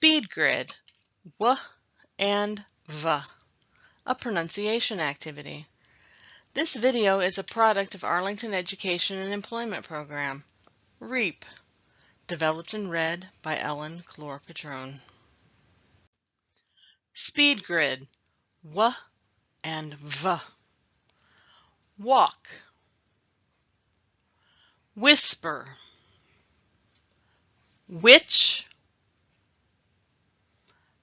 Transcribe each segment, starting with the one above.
Speed grid, W and V, a pronunciation activity. This video is a product of Arlington Education and Employment Program, REEP, developed and read by Ellen Clore-Petrone. Speed grid, W and V. Walk, whisper, which,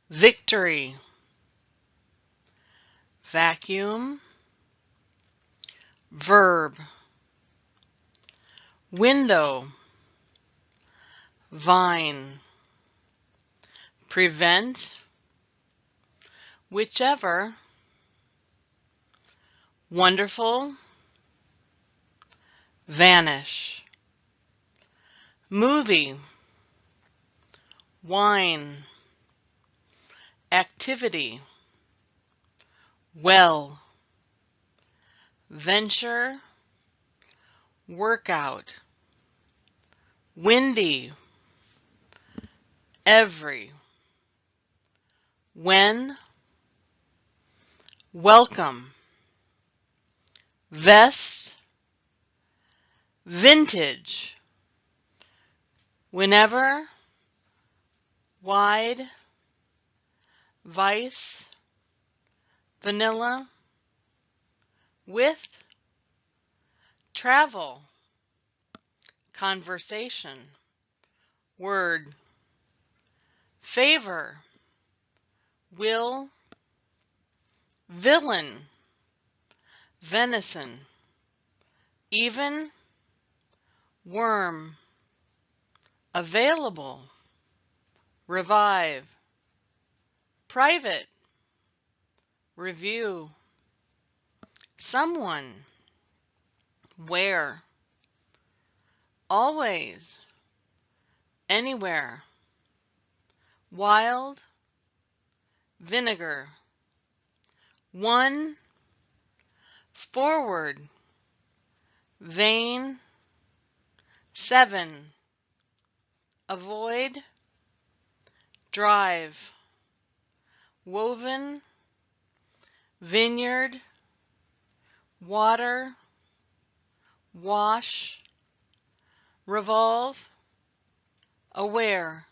victory, vacuum, verb, window, vine, prevent, whichever, wonderful, vanish, movie, wine, activity, well, venture, workout, windy, every, when, welcome, vest, vintage, whenever, wide, vice, vanilla, with, travel, conversation, word, favor, will, villain, venison, even, worm, available, revive, private, review, someone, where, always, anywhere, wild, vinegar, one, forward, vain, seven, avoid, drive, woven, vineyard, water, wash, revolve, aware,